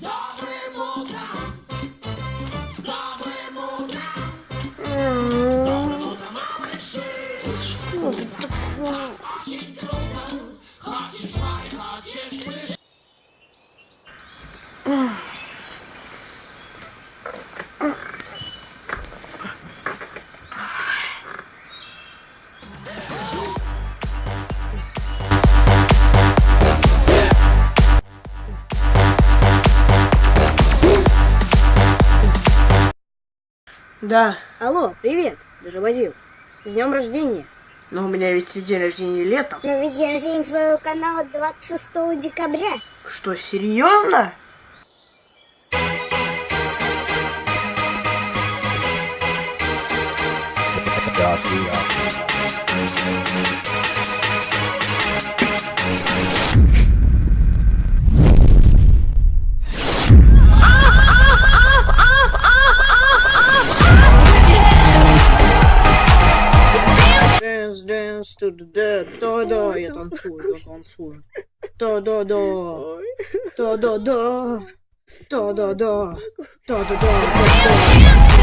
Dobry muta! Dobry muta! Dobry muta, mały szyb! Да, Алло, привет, Доживозил. С днем рождения. но у меня ведь день рождения летом. Но ведь день рождения твоего канала 26 декабря. Что, серьезно? stod död. Då, då, jag de tog, de tog. Då, då, då. Då, då, då. Då, då, då. Då, då, då.